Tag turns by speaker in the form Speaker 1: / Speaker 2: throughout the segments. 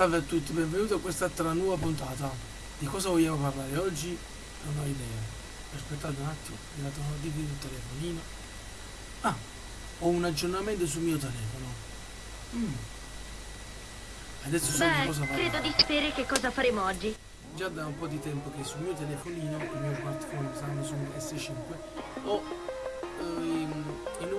Speaker 1: Salve a tutti, benvenuti a quest'altra nuova puntata. Di cosa vogliamo parlare oggi? Non ho idea. Aspettate un attimo, mi dato una notifica sul telefonino. Ah, ho un aggiornamento sul mio telefono. Mm. Adesso so di cosa
Speaker 2: Beh,
Speaker 1: parlare.
Speaker 2: credo di sapere che cosa faremo oggi.
Speaker 1: Già da un po' di tempo che sul mio telefonino, il mio smartphone Samsung S5, ho eh, il nuovo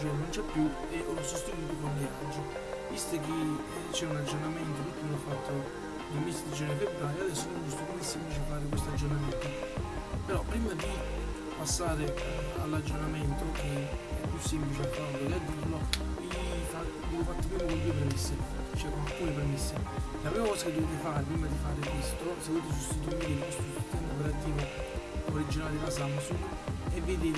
Speaker 1: il Gen non c'è più e l'ho sostituito con Lineage. Visto che eh, c'è un aggiornamento, l'ultimo fatto nel mese di gennaio e febbraio, adesso non giusto come semplice fare questo aggiornamento. Però prima di passare eh, all'aggiornamento che è più semplice a farlo che a dirlo devo fare prima con due premesse cioè con alcune premesse la prima cosa che dovete fare prima di fare questo se volete sostituire questo sistema operativo originale della Samsung è vedere i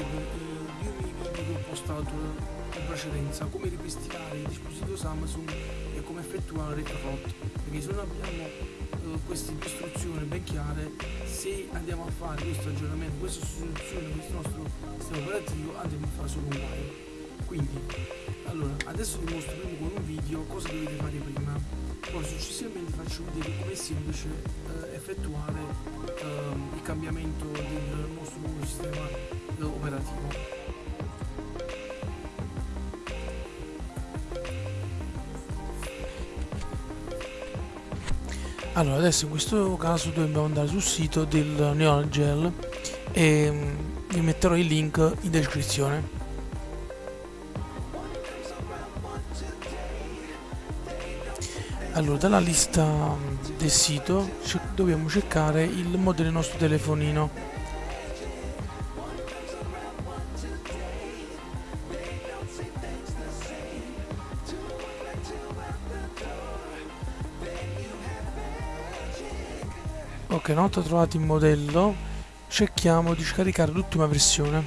Speaker 1: due ho postato in precedenza come ripristinare il dispositivo Samsung e come effettuare il ROT perché se non abbiamo eh, queste istruzioni ben chiare se andiamo a fare questo aggiornamento, questa sostituzione, questo nostro sistema operativo andiamo a fare solo un guaio. Quindi, allora, adesso vi mostro prima con un video cosa dovete fare prima, poi successivamente faccio vedere come è semplice eh, effettuare ehm, il cambiamento del nostro nuovo sistema eh, operativo. Allora, adesso in questo caso dobbiamo andare sul sito del Neogel e mm, vi metterò il link in descrizione. Allora, dalla lista mm, del sito dobbiamo cercare il modello del nostro telefonino. Ok, una volta trovato il modello, cerchiamo di scaricare l'ultima versione.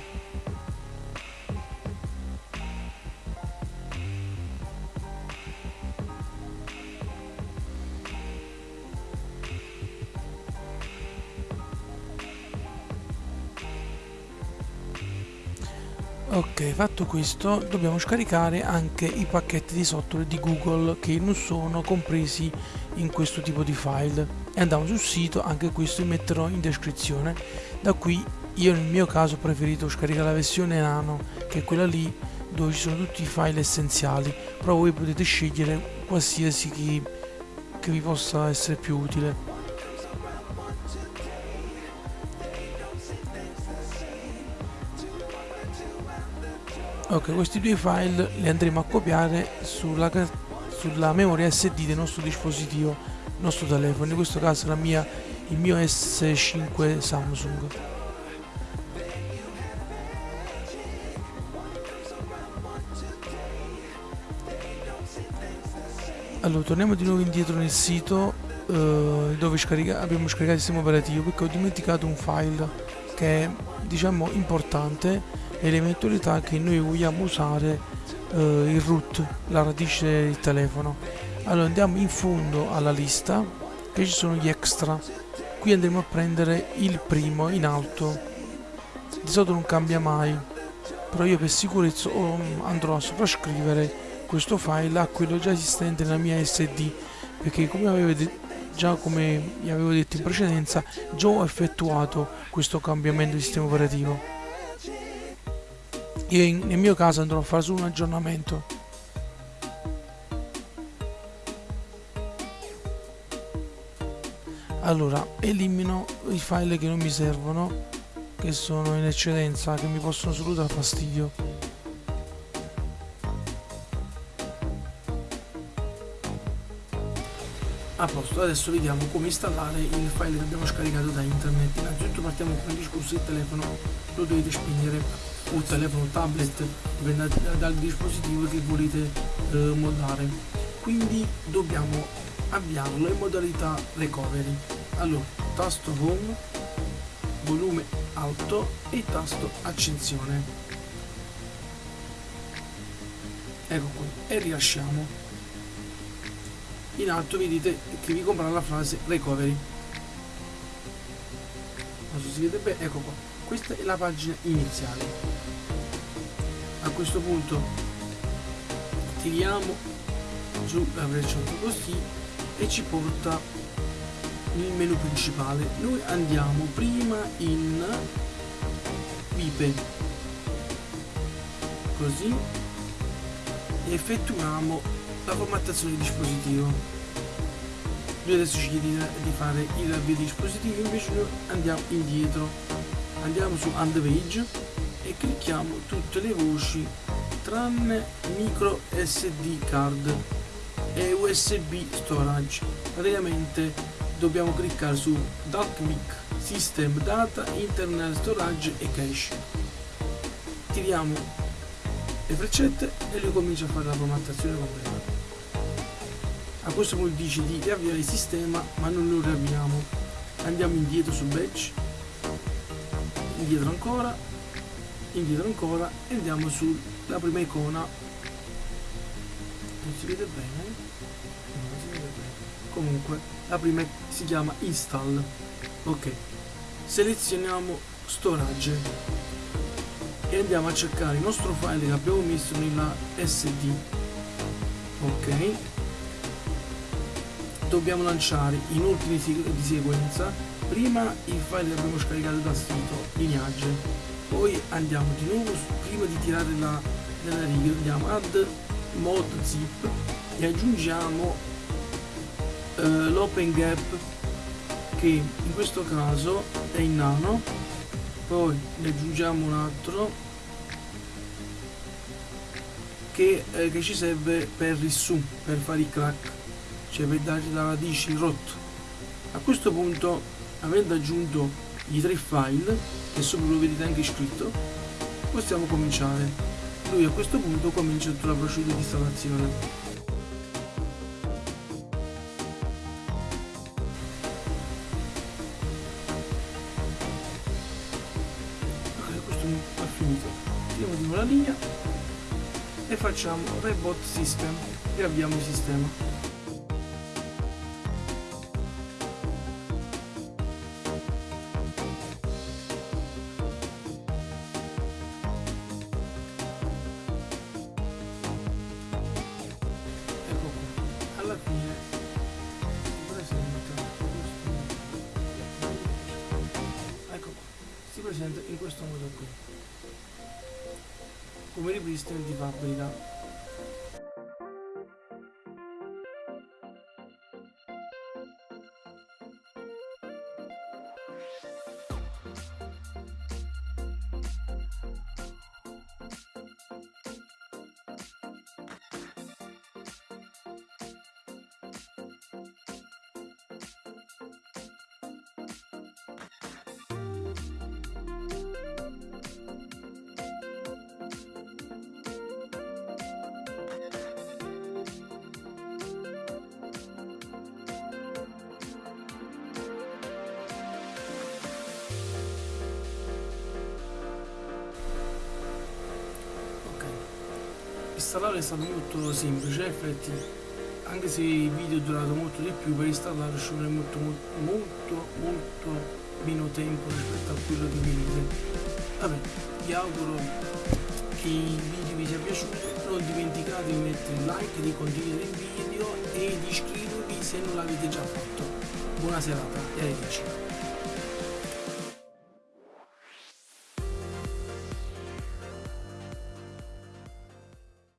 Speaker 1: Ok, fatto questo, dobbiamo scaricare anche i pacchetti di software di Google che non sono compresi in questo tipo di file. E andiamo sul sito, anche questo vi metterò in descrizione. Da qui io nel mio caso ho preferito scaricare la versione nano, che è quella lì dove ci sono tutti i file essenziali, però voi potete scegliere qualsiasi che, che vi possa essere più utile. Ok, questi due file li andremo a copiare sulla, sulla memoria SD del nostro dispositivo, nostro telefono, in questo caso la mia, il mio S5 Samsung. Allora, torniamo di nuovo indietro nel sito eh, dove scarica- abbiamo scaricato il sistema operativo perché ho dimenticato un file che è diciamo importante e l'eventualità che noi vogliamo usare eh, il root, la radice del telefono. Allora andiamo in fondo alla lista che ci sono gli extra. Qui andremo a prendere il primo in alto. Di solito non cambia mai, però io per sicurezza oh, andrò a sovrascrivere questo file a quello già esistente nella mia SD perché come avevo de- già come vi avevo detto in precedenza già ho effettuato questo cambiamento di sistema operativo io in- nel mio caso andrò a fare solo un aggiornamento allora elimino i file che non mi servono che sono in eccedenza che mi possono solo dar fastidio A posto, adesso vediamo come installare il file che abbiamo scaricato da internet. Innanzitutto partiamo con il discorso del telefono, lo dovete spegnere o telefono tablet, dipende da- dal dispositivo che volete eh, moddare. Quindi dobbiamo avviarlo in modalità recovery. Allora, tasto home, volume alto e tasto accensione. Ecco qui, e rilasciamo. In alto vedete che vi compra la frase recovery. Non so se si vede bene ecco qua. Questa è la pagina iniziale. A questo punto tiriamo sulla freccia così e ci porta nel menu principale. Noi andiamo prima in vipe così. E effettuiamo la formattazione del dispositivo. Lui adesso ci chiede di fare il avvio di dispositivo invece noi andiamo indietro. Andiamo su Page e clicchiamo tutte le voci tranne micro SD card e USB storage. Praticamente dobbiamo cliccare su DuckMic System Data Internal Storage e Cache. Tiriamo le freccette e lui comincia a fare la formattazione completa. A questo punto dice di riavviare il sistema ma non lo riavviamo. Andiamo indietro su batch indietro ancora indietro ancora e andiamo sulla prima icona. Non si vede bene non si vede bene. Comunque la prima si chiama install ok. Selezioniamo storage e andiamo a cercare il nostro file che abbiamo messo nella sd ok. Dobbiamo lanciare in ordine di sequenza. Prima il file che abbiamo scaricato dal sito lineage. Poi andiamo di nuovo prima di tirare la, la riga andiamo add mod zip e aggiungiamo uh, l'open gap che in questo caso è in nano. Poi ne aggiungiamo un altro che, eh, che ci serve per il su per fare i crack cioè per dare la radice rot a questo punto avendo aggiunto i tre file che sopra lo vedete anche scritto possiamo cominciare. Lui a questo punto comincia tutta la procedura di installazione facciamo? Reboot system. E avviamo il sistema presenta in questo modo qui come ripristino di fabbrica installare è stato molto semplice effetti anche se il video è durato molto di più per installare ci vuole molto, molto molto meno tempo rispetto a quello di vedete vabbè vi auguro che il video vi sia piaciuto non dimenticate di mettere like di condividere il video e di iscrivervi se non l'avete già fatto. Buona serata e arrivederci